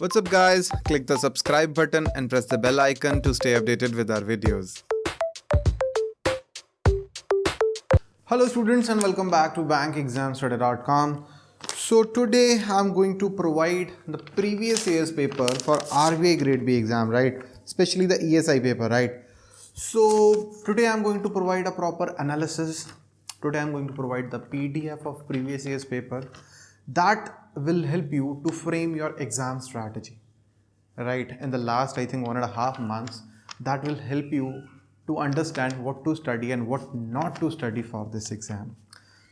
What's up guys? Click the subscribe button and press the bell icon to stay updated with our videos. Hello students and welcome back to bankexamstoday.com. So today I'm going to provide the previous year's paper for RBI grade B exam, right? Especially the ESI paper, right? So today I'm going to provide a proper analysis. Today I'm going to provide the PDF of previous year's paper that will help you to frame your exam strategy right? In the last i think one and a half months that will help you to understand what to study and what not to study for this exam.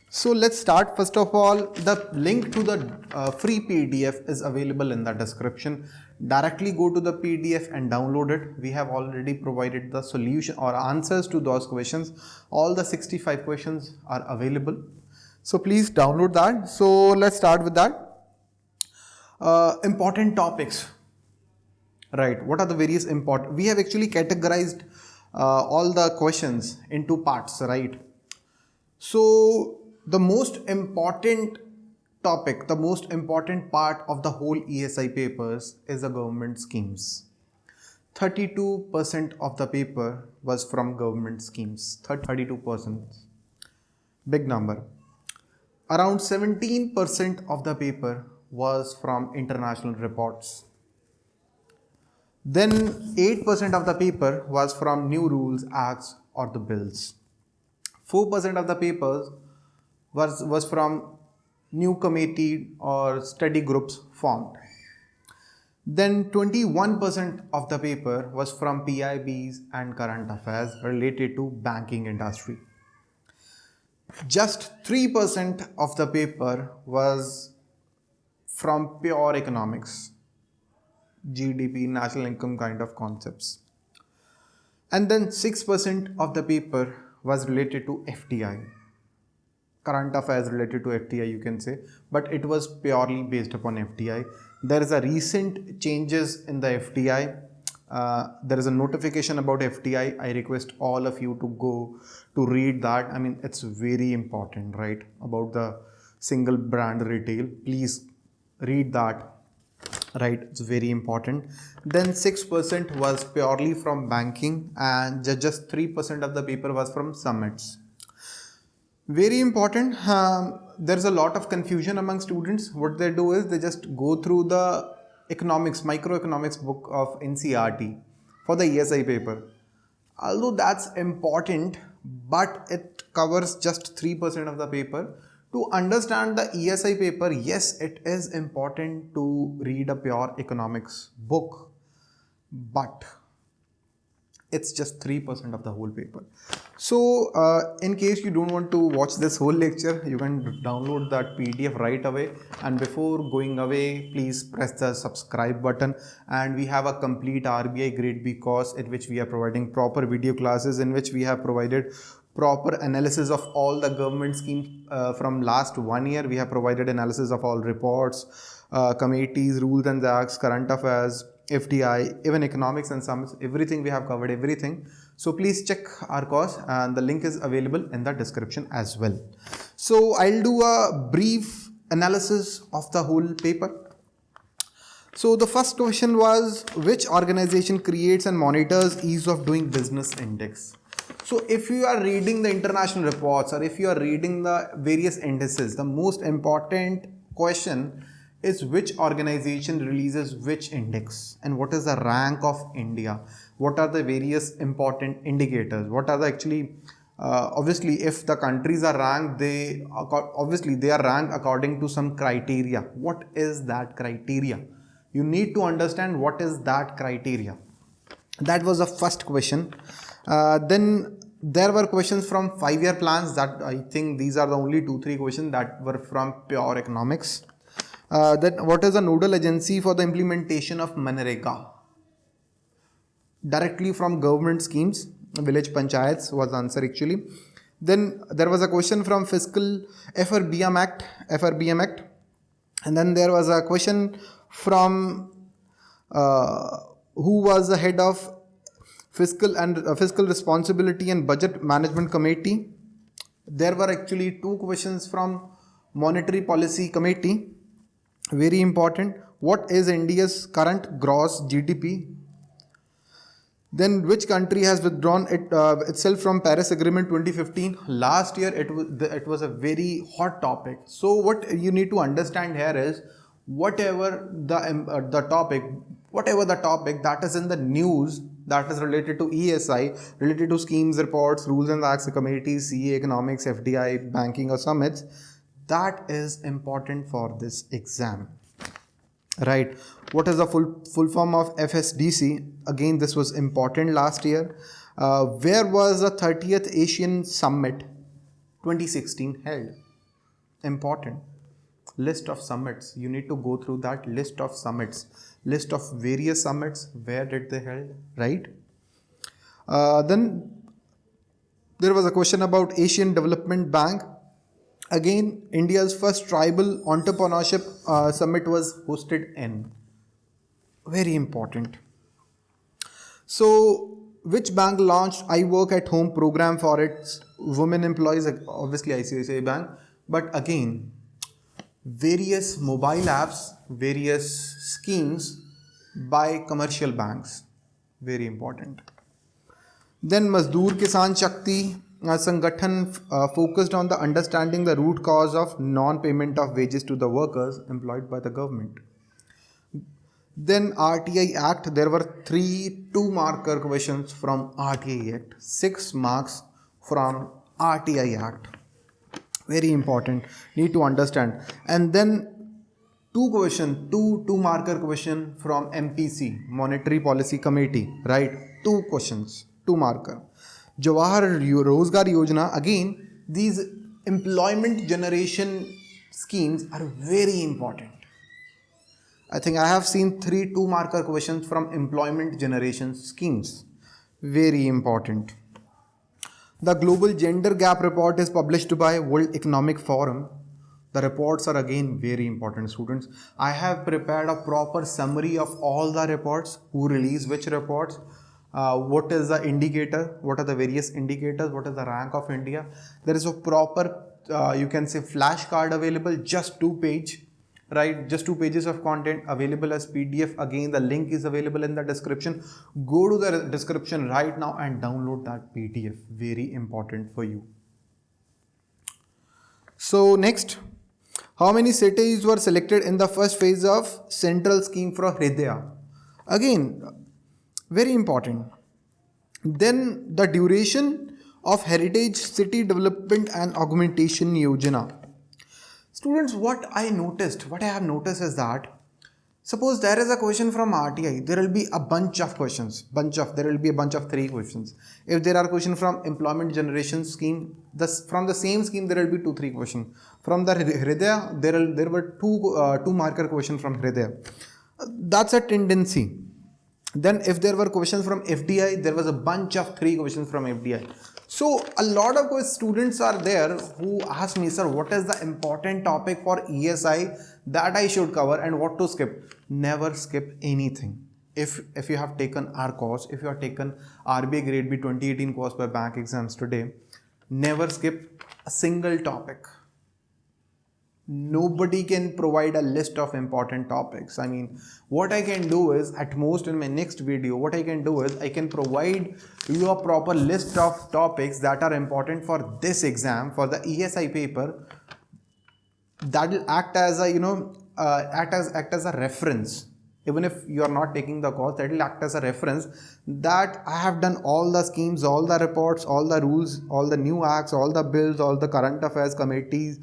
So let's start. First of all the link to the uh, free pdf is available in the description. Directly go to the pdf and download it. We have already provided the solution or answers to those questions. All the 65 questions are available so please download that. So let's start with that. Uh, important topics. Right. What are the various important? We have actually categorized uh, all the questions into parts, right? So the most important topic, the most important part of the whole ESI papers is the government schemes. 32% of the paper was from government schemes. 32%. Big number. Around 17% of the paper was from international reports. Then 8% of the paper was from new rules, acts or the bills. 4% of the papers was, was from new committee or study groups formed. Then 21% of the paper was from PIBs and current affairs related to banking industry just 3% of the paper was from pure economics, GDP, national income kind of concepts. And then 6% of the paper was related to FDI, current affairs related to FDI you can say, but it was purely based upon FDI. There is a recent changes in the FDI uh, there is a notification about FDI. I request all of you to go to read that. I mean, it's very important, right? About the single brand retail. Please read that, right? It's very important. Then 6% was purely from banking and just 3% of the paper was from summits. Very important. Um, there's a lot of confusion among students. What they do is they just go through the economics, microeconomics book of NCERT for the ESI paper. Although that's important, but it covers just 3% of the paper. To understand the ESI paper, yes, it is important to read a pure economics book, but it's just 3% of the whole paper. So uh, in case you don't want to watch this whole lecture, you can download that PDF right away. And before going away, please press the subscribe button. And we have a complete RBI grade B course in which we are providing proper video classes in which we have provided proper analysis of all the government schemes uh, from last one year. We have provided analysis of all reports, uh, committees, rules and acts, current affairs, FDI, even economics and sums, everything we have covered everything. So please check our course and the link is available in the description as well. So I'll do a brief analysis of the whole paper. So the first question was which organization creates and monitors ease of doing business index? So if you are reading the international reports or if you are reading the various indices, the most important question is which organization releases which index and what is the rank of India? What are the various important indicators? What are the actually uh, obviously if the countries are ranked they obviously they are ranked according to some criteria. What is that criteria? You need to understand what is that criteria. That was the first question. Uh, then there were questions from five year plans that i think these are the only two three questions that were from pure economics uh, then what is the nodal agency for the implementation of Manrega? Directly from government schemes, village panchayats was the answer actually. Then there was a question from fiscal FRBM Act, FRBM Act. And then there was a question from uh, who was the head of fiscal and uh, fiscal responsibility and budget management committee. There were actually two questions from monetary policy committee very important what is India's current gross GDP? Then which country has withdrawn it, uh, itself from Paris Agreement 2015? Last year it was it was a very hot topic. So what you need to understand here is whatever the um, uh, the topic, whatever the topic that is in the news that is related to ESI, related to schemes, reports, rules and acts, committees, CA, economics, FDI, banking or summits, that is important for this exam right? What is the full full form of fsdc again this was important last year. Uh, where was the 30th ASEAN summit 2016 held? Important. List of summits. You need to go through that list of summits. List of various summits. Where did they held? Right? Uh, then there was a question about asian development bank again india's first tribal entrepreneurship uh, summit was hosted in. Very important. So which bank launched i work at home program for its women employees? Obviously icici bank. But again various mobile apps various schemes by commercial banks. Very important. Then mazdoor kisan shakti uh, Sangathan uh, focused on the understanding the root cause of non-payment of wages to the workers employed by the government. Then RTI Act, there were three two-marker questions from RTI Act, six marks from RTI Act. Very important, need to understand. And then two question, two two-marker question from MPC, Monetary Policy Committee, right? Two questions, two marker Jawahar Rozgar Yojana, again, these employment generation schemes are very important. I think I have seen three two marker questions from employment generation schemes. Very important. The Global Gender Gap Report is published by World Economic Forum. The reports are again very important students. I have prepared a proper summary of all the reports, who release which reports, uh, what is the indicator, what are the various indicators, what is the rank of India. There is a proper, uh, you can say flashcard available, just two page, right? Just two pages of content available as PDF. Again, the link is available in the description. Go to the description right now and download that PDF. Very important for you. So next, how many cities were selected in the first phase of central scheme for Hridaya? Again, very important. Then the duration of heritage city development and augmentation yojana. Students what i noticed what i have noticed is that suppose there is a question from rti there will be a bunch of questions bunch of there will be a bunch of three questions. If there are questions from employment generation scheme this from the same scheme there will be two three questions. From the hridaya there there were two uh, two marker question from hridaya. That's a tendency then if there were questions from FDI, there was a bunch of three questions from FDI. So a lot of students are there who ask me, sir, what is the important topic for ESI that I should cover and what to skip? Never skip anything. If, if you have taken our course, if you have taken RBI Grade B 2018 course by bank exams today, never skip a single topic nobody can provide a list of important topics. I mean what i can do is at most in my next video what i can do is i can provide you a proper list of topics that are important for this exam for the esi paper that will act as a you know uh, act as act as a reference. Even if you are not taking the course that will act as a reference that i have done all the schemes all the reports all the rules all the new acts all the bills all the current affairs committees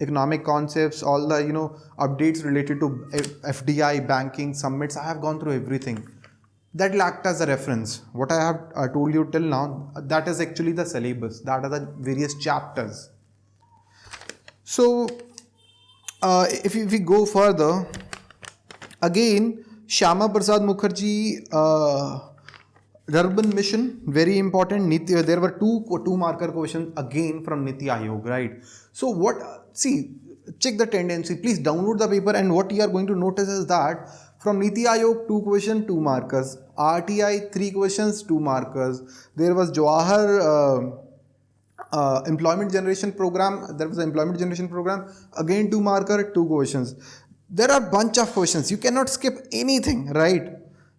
economic concepts, all the you know updates related to FDI, banking, summits. I have gone through everything. That act as a reference. What I have uh, told you till now, that is actually the syllabus. That are the various chapters. So, uh, if, we go further, again, Shyama Prasad Mukherjee uh, Rurban Mission, very important. Niti, there were two two marker questions again from Niti Aayog, right? So what see check the tendency please download the paper and what you are going to notice is that from Niti Aayog two question two markers RTI three questions two markers there was Jawahar uh, uh, employment generation program there was an employment generation program again two marker two questions there are bunch of questions you cannot skip anything right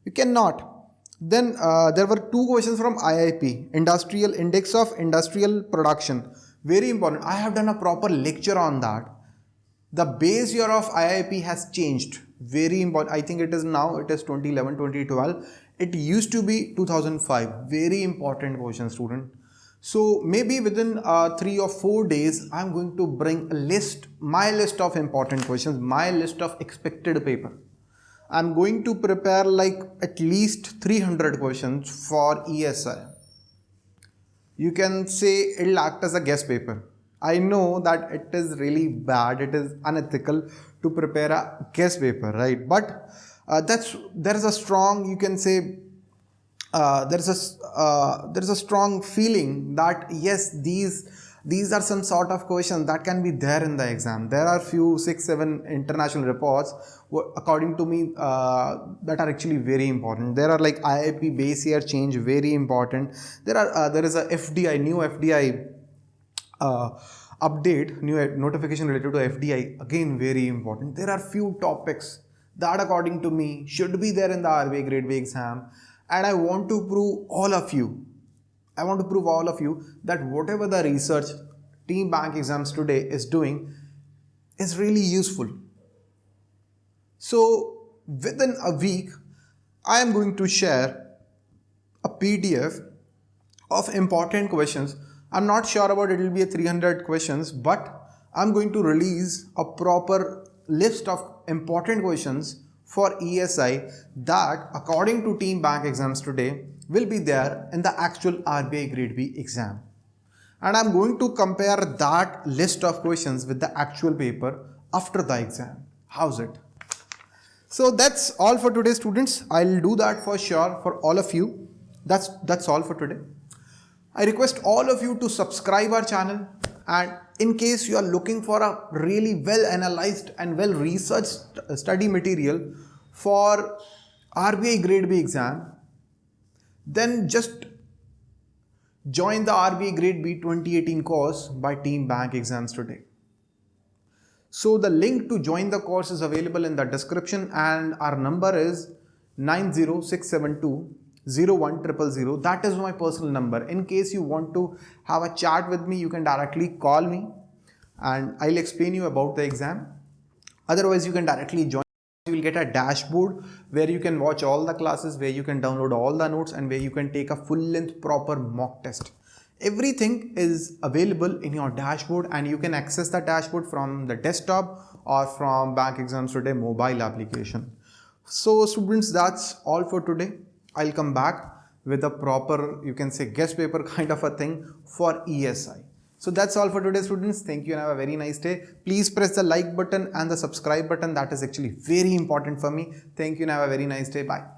you cannot then uh, there were two questions from iip industrial index of industrial production. Very important. I have done a proper lecture on that. The base year of iip has changed. Very important. I think it is now it is 2011 2012 it used to be 2005 very important question student. So maybe within uh, three or four days, I'm going to bring a list, my list of important questions, my list of expected paper. I'm going to prepare like at least 300 questions for ESI. You can say it'll act as a guest paper. I know that it is really bad, it is unethical to prepare a guest paper, right? But uh, that's there is a strong, you can say, uh, there's a uh, there's a strong feeling that yes these these are some sort of questions that can be there in the exam. There are few six seven international reports according to me uh, that are actually very important. There are like iip base year change very important. There are uh, there is a fdi new fdi uh, update new notification related to fdi again very important. There are few topics that according to me should be there in the RBI grade B exam. And I want to prove all of you, I want to prove all of you that whatever the research team bank exams today is doing is really useful. So within a week, I am going to share a PDF of important questions. I'm not sure about it will be a 300 questions, but I'm going to release a proper list of important questions for ESI that according to team bank exams today will be there in the actual RBI grade B exam. And I'm going to compare that list of questions with the actual paper after the exam. How's it? So that's all for today students. I'll do that for sure for all of you. That's, that's all for today. I request all of you to subscribe our channel and in case you are looking for a really well analyzed and well researched study material for RBI grade B exam then just join the RBI grade B 2018 course by team bank exams today. So the link to join the course is available in the description and our number is 90672 01000 that is my personal number. In case you want to have a chat with me you can directly call me and I'll explain you about the exam. Otherwise you can directly join you will get a dashboard where you can watch all the classes where you can download all the notes and where you can take a full length proper mock test. Everything is available in your dashboard and you can access the dashboard from the desktop or from bank exams today mobile application. So students that's all for today. I'll come back with a proper, you can say guest paper kind of a thing for ESI. So that's all for today students. Thank you and have a very nice day. Please press the like button and the subscribe button. That is actually very important for me. Thank you and have a very nice day. Bye.